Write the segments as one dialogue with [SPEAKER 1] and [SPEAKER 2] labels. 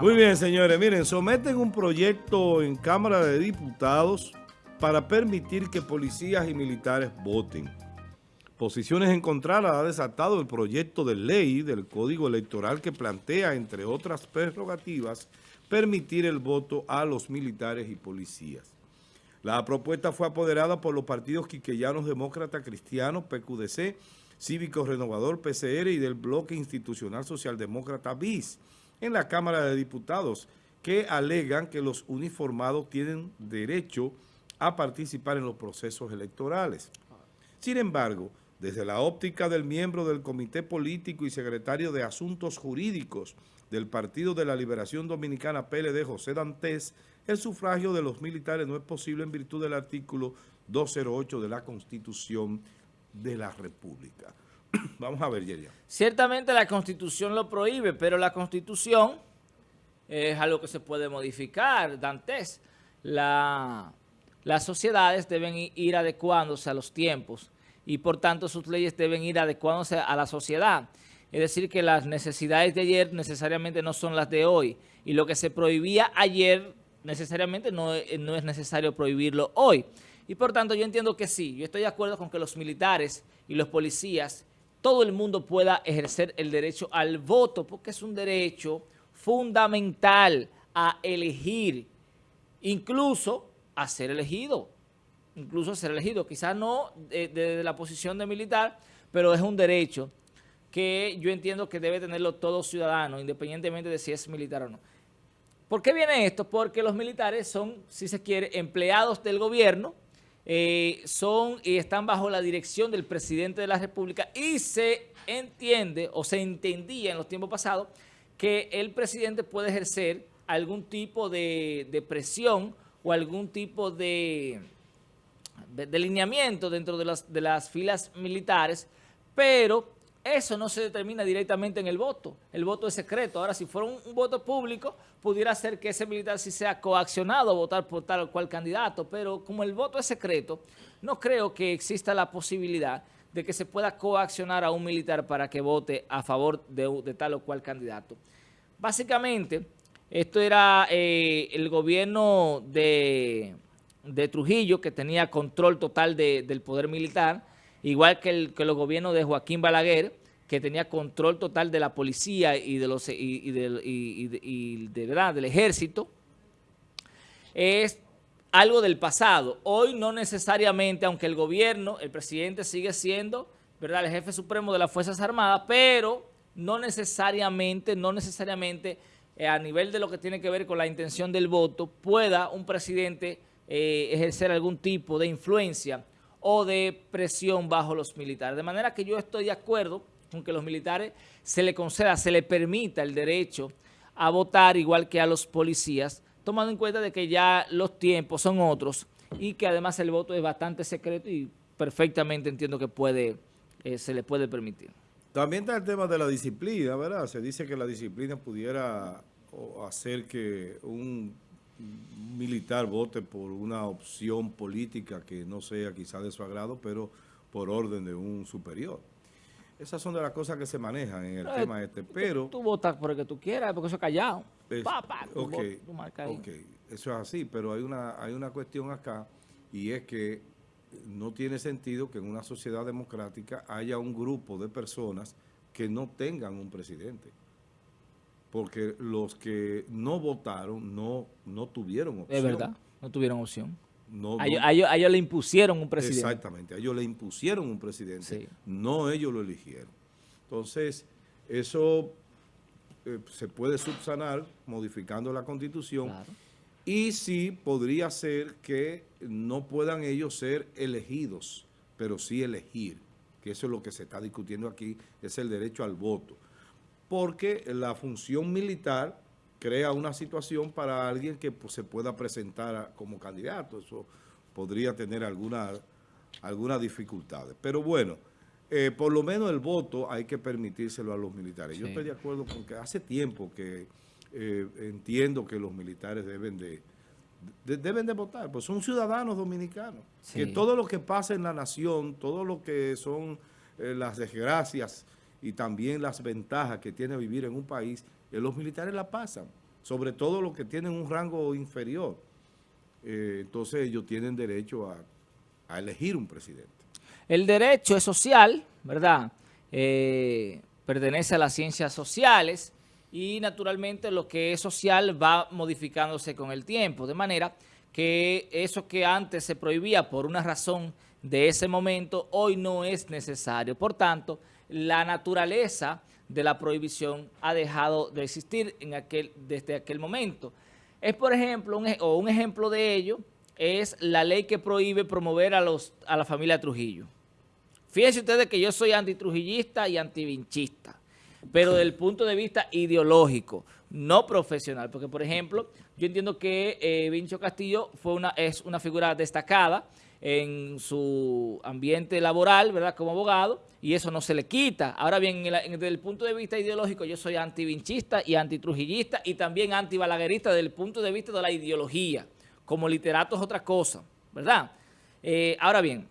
[SPEAKER 1] Muy bien, señores. Miren, someten un proyecto en Cámara de Diputados para permitir que policías y militares voten. Posiciones encontradas ha desatado el proyecto de ley del Código Electoral que plantea, entre otras prerrogativas, permitir el voto a los militares y policías. La propuesta fue apoderada por los partidos quiqueyanos demócrata cristianos, PQDC, Cívico Renovador, PCR y del Bloque Institucional Socialdemócrata BIS en la Cámara de Diputados, que alegan que los uniformados tienen derecho a participar en los procesos electorales. Sin embargo, desde la óptica del miembro del Comité Político y Secretario de Asuntos Jurídicos del Partido de la Liberación Dominicana PLD, José Dantes, el sufragio de los militares no es posible en virtud del artículo 208 de la Constitución de la República. Vamos a ver, Yeria.
[SPEAKER 2] Ciertamente la Constitución lo prohíbe, pero la Constitución es algo que se puede modificar, Dantes. La, las sociedades deben ir adecuándose a los tiempos y por tanto sus leyes deben ir adecuándose a la sociedad. Es decir, que las necesidades de ayer necesariamente no son las de hoy. Y lo que se prohibía ayer necesariamente no, no es necesario prohibirlo hoy. Y por tanto yo entiendo que sí, yo estoy de acuerdo con que los militares y los policías, todo el mundo pueda ejercer el derecho al voto, porque es un derecho fundamental a elegir, incluso a ser elegido incluso ser elegido. Quizás no desde la posición de militar, pero es un derecho que yo entiendo que debe tenerlo todo ciudadano, independientemente de si es militar o no. ¿Por qué viene esto? Porque los militares son, si se quiere, empleados del gobierno, eh, son y están bajo la dirección del presidente de la República. Y se entiende o se entendía en los tiempos pasados que el presidente puede ejercer algún tipo de presión o algún tipo de delineamiento dentro de las, de las filas militares, pero eso no se determina directamente en el voto. El voto es secreto. Ahora, si fuera un, voto público, pudiera ser que ese militar sí sea coaccionado a votar por tal o cual candidato, pero como el voto es secreto, no creo que exista la posibilidad de que se pueda coaccionar a un militar para que vote a favor de, tal o cual candidato. Básicamente, esto era eh, el gobierno de de Trujillo, que tenía control total del poder militar, igual que, el, que los gobiernos de Joaquín Balaguer, que tenía control total de la policía y, de los, y, de, ¿verdad? del ejército, es algo del pasado. Hoy no necesariamente, aunque el gobierno, el presidente sigue siendo ¿verdad? el jefe supremo de las Fuerzas Armadas, pero no necesariamente, no necesariamente eh, a nivel de lo que tiene que ver con la intención del voto, pueda un presidente eh, ejercer algún tipo de influencia o de presión bajo los militares. De manera que yo estoy de acuerdo con que los militares se le conceda, se le permita el derecho a votar igual que a los policías, tomando en cuenta de que ya los tiempos son otros y que además el voto es bastante secreto y perfectamente entiendo que puede eh, se le puede permitir.
[SPEAKER 1] También está el tema de la disciplina, ¿verdad? Se dice que la disciplina pudiera hacer que un militar vote por una opción política que no sea quizá de su agrado, pero por orden de un superior. Esas son de las cosas que se manejan en el tema este, pero...
[SPEAKER 2] Tú, votas por el que tú quieras, porque eso es callado.
[SPEAKER 1] ok, eso es así, pero hay una, hay una cuestión acá y es que no tiene sentido que en una sociedad democrática haya un grupo de personas que no tengan un presidente porque los que no votaron no, no tuvieron opción.
[SPEAKER 2] Es verdad, no tuvieron opción. a, ellos, le impusieron un presidente.
[SPEAKER 1] Exactamente, a ellos le impusieron un presidente, no ellos lo eligieron. Entonces, eso eh, se puede subsanar modificando la Constitución y sí podría ser que no puedan ellos ser elegidos, pero sí elegir, que eso es lo que se está discutiendo aquí, es el derecho al voto porque la función militar crea una situación para alguien que pues, se pueda presentar como candidato. Eso podría tener algunas alguna dificultades. Pero bueno, eh, por lo menos el voto hay que permitírselo a los militares. Yo estoy de acuerdo con que hace tiempo que eh, entiendo que los militares deben de, deben de votar, pues son ciudadanos dominicanos. Que todo lo que pasa en la nación, todo lo que son eh, las desgracias y también las ventajas que tiene vivir en un país, eh, los militares la pasan. sobre todo los que tienen un rango inferior. Eh, entonces ellos tienen derecho a, elegir un presidente.
[SPEAKER 2] El derecho es social, ¿verdad? Eh, pertenece a las ciencias sociales y naturalmente lo que es social va modificándose con el tiempo, de manera que eso que antes se prohibía por una razón de ese momento, hoy no es necesario. Por tanto, la naturaleza de la prohibición ha dejado de existir desde aquel momento. Es, por ejemplo, un, o un ejemplo de ello, es la ley que prohíbe promover a, los, a la familia Trujillo. Fíjense ustedes que yo soy antitrujillista y antivinchista, pero desde el punto de vista ideológico, no profesional, porque por ejemplo, yo entiendo que eh, Vincho Castillo fue una, es una figura destacada, en su ambiente laboral, ¿verdad?, como abogado, y eso no se le quita. Ahora bien, desde el punto de vista ideológico, yo soy antivinchista y antitrujillista y también antibalaguerista desde el punto de vista de la ideología. Como literato es otra cosa, ¿verdad? Eh, ahora bien,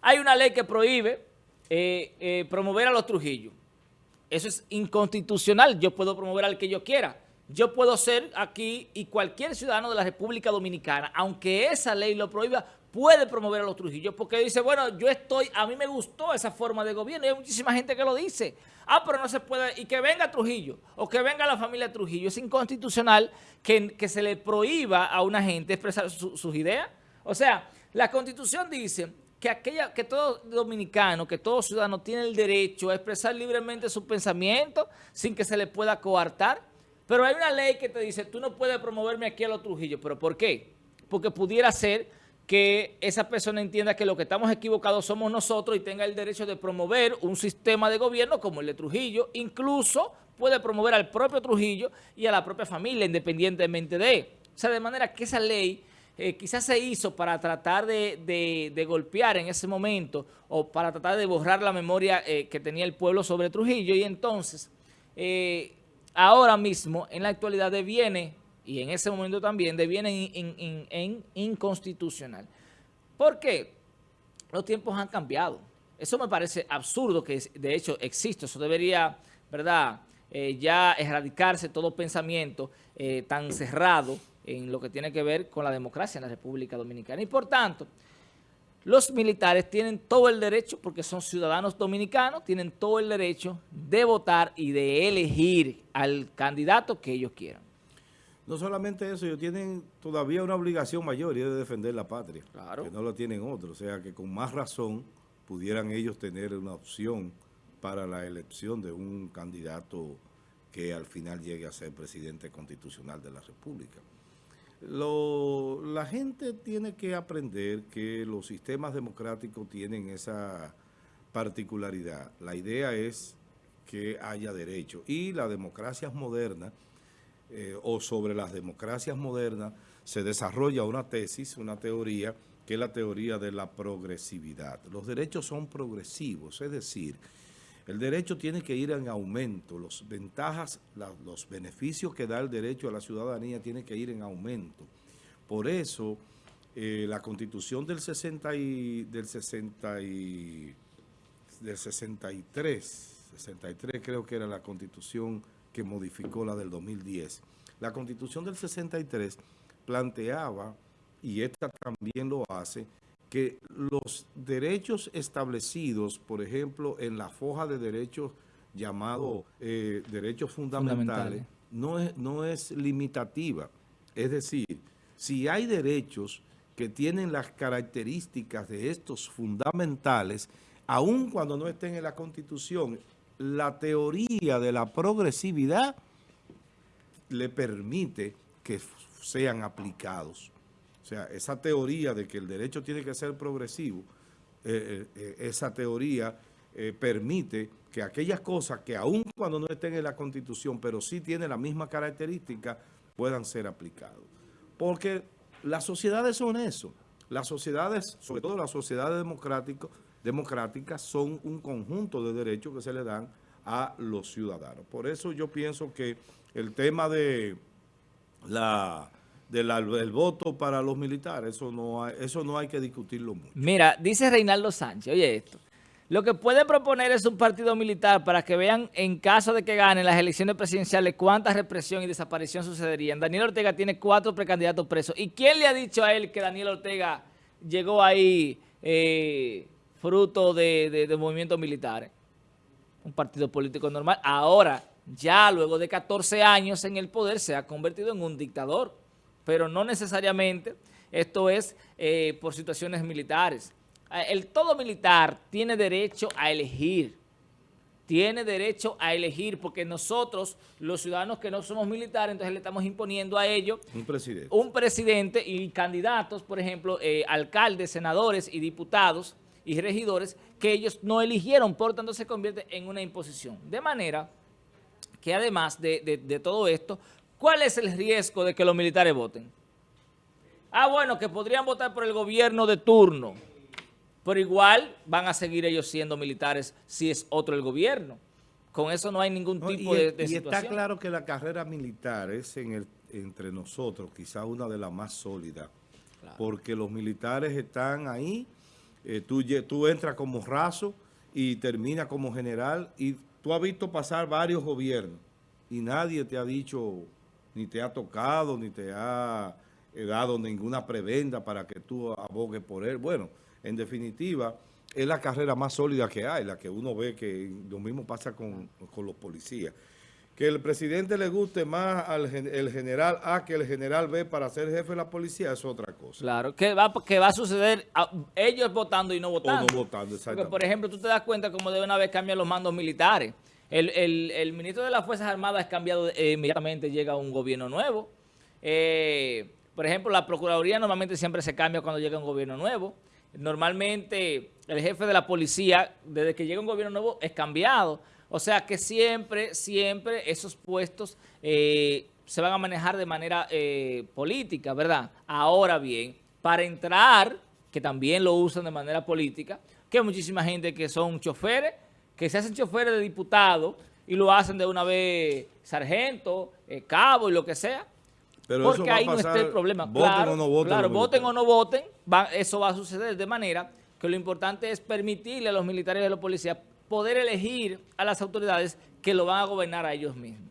[SPEAKER 2] hay una ley que prohíbe eh, eh, promover a los Trujillos. Eso es inconstitucional. Yo puedo promover al que yo quiera. Yo puedo ser aquí y cualquier ciudadano de la República Dominicana, aunque esa ley lo prohíba, puede promover a los Trujillos, porque dice, bueno, yo estoy, a mí me gustó esa forma de gobierno, y hay muchísima gente que lo dice. Ah, pero no se puede, y que venga Trujillo, o que venga la familia Trujillo. Es inconstitucional que, que se le prohíba a una gente expresar sus ideas. O sea, la Constitución dice que, aquella, que todo dominicano, que todo ciudadano tiene el derecho a expresar libremente su pensamiento sin que se le pueda coartar. Pero hay una ley que te dice, tú no puedes promoverme aquí a los Trujillos. ¿Pero por qué? Porque pudiera ser que esa persona entienda que lo que estamos equivocados somos nosotros y tenga el derecho de promover un sistema de gobierno como el de Trujillo, incluso puede promover al propio Trujillo y a la propia familia independientemente de. O sea, de manera que esa ley eh, quizás se hizo para tratar de, golpear en ese momento o para tratar de borrar la memoria eh, que tenía el pueblo sobre Trujillo y entonces eh, ahora mismo en la actualidad deviene y en ese momento también deviene en, inconstitucional. ¿Por qué? Los tiempos han cambiado. Eso me parece absurdo que de hecho existe. Eso debería, ¿verdad?, eh, ya erradicarse todo pensamiento eh, tan cerrado en lo que tiene que ver con la democracia en la República Dominicana. Y por tanto, los militares tienen todo el derecho, porque son ciudadanos dominicanos, tienen todo el derecho de votar y de elegir al candidato que ellos quieran.
[SPEAKER 1] No solamente eso, ellos tienen todavía una obligación mayor y es de defender la patria. Claro. Que no lo tienen otros. O sea, que con más razón pudieran ellos tener una opción para la elección de un candidato que al final llegue a ser presidente constitucional de la República. la gente tiene que aprender que los sistemas democráticos tienen esa particularidad. La idea es que haya derecho y la democracia moderna eh, o sobre las democracias modernas, se desarrolla una tesis, una teoría, que es la teoría de la progresividad. Los derechos son progresivos, es decir, el derecho tiene que ir en aumento, los ventajas, los beneficios que da el derecho a la ciudadanía tienen que ir en aumento. Por eso, eh, la Constitución del, 60 y, del, 60 y, del 63, 63 creo que era la Constitución que modificó la del 2010. La Constitución del 63 planteaba, y esta también lo hace, que los derechos establecidos, por ejemplo, en la foja de derechos llamado eh, derechos fundamentales, No, es, no es limitativa. Es decir, si hay derechos que tienen las características de estos fundamentales, aun cuando no estén en la Constitución, la teoría de la progresividad le permite que sean aplicados. O sea, esa teoría de que el derecho tiene que ser progresivo, eh, eh, eh, esa teoría permite que aquellas cosas que aun cuando no estén en la Constitución, pero sí tienen la misma característica, puedan ser aplicadas. Porque las sociedades son eso. Las sociedades, sobre todo las sociedades democráticas, democráticas son un conjunto de derechos que se le dan a los ciudadanos. Por eso yo pienso que el tema de la del voto para los militares, eso no, hay, eso no hay que discutirlo mucho.
[SPEAKER 2] Mira, dice Reinaldo Sánchez, oye esto, Lo que puede proponer es un partido militar para que vean en caso de que ganen las elecciones presidenciales cuánta represión y desaparición sucederían. Daniel Ortega tiene cuatro precandidatos presos. ¿Y quién le ha dicho a él que Daniel Ortega llegó ahí eh, fruto de, de movimientos militares? Un partido político normal. Ahora, ya luego de 14 años en el poder, se ha convertido en un dictador. Pero no necesariamente esto es eh, por situaciones militares. Ah, el todo militar tiene derecho a elegir, tiene derecho a elegir, porque nosotros, los ciudadanos que no somos militares, entonces le estamos imponiendo a ellos
[SPEAKER 1] un presidente,
[SPEAKER 2] un presidente y candidatos, por ejemplo, eh, alcaldes, senadores y diputados y regidores que ellos no eligieron, por tanto se convierte en una imposición. De manera que además de, de todo esto, ¿cuál es el riesgo de que los militares voten? Ah, bueno, que podrían votar por el gobierno de turno. Pero igual van a seguir ellos siendo militares si es otro el gobierno. Con eso no hay ningún tipo de, de,
[SPEAKER 1] y está claro que la carrera militar es en el, entre nosotros quizá una de las más sólidas. Porque los militares están ahí, eh, tú, entras como raso y terminas como general y tú has visto pasar varios gobiernos y nadie te ha dicho, ni te ha tocado, ni te ha dado ninguna prebenda para que tú abogues por él. Bueno, en definitiva, es la carrera más sólida que hay, la que uno ve que lo mismo pasa con, los policías. Que el presidente le guste más al el general A que el general B para ser jefe de la policía es otra cosa.
[SPEAKER 2] Claro, que va, que va a suceder ellos votando y no votando.
[SPEAKER 1] O no votando,
[SPEAKER 2] Porque, por ejemplo, tú te das cuenta como de una vez cambian los mandos militares. El, el, ministro de las Fuerzas Armadas es cambiado, eh, inmediatamente llega un gobierno nuevo. Eh, por ejemplo, la Procuraduría normalmente siempre se cambia cuando llega un gobierno nuevo. Normalmente el jefe de la policía, desde que llega un gobierno nuevo, es cambiado. O sea que siempre, siempre esos puestos eh, se van a manejar de manera eh, política, ¿verdad? Ahora bien, para entrar, que también lo usan de manera política, que hay muchísima gente que son choferes, que se hacen choferes de diputados y lo hacen de una vez sargento, eh, cabo y lo que sea. Porque ahí no está el problema.
[SPEAKER 1] Voten claro, o no voten.
[SPEAKER 2] Claro, voten o no voten, eso va a suceder de manera que lo importante es permitirle a los militares y a los policías poder elegir a las autoridades que lo van a gobernar a ellos mismos.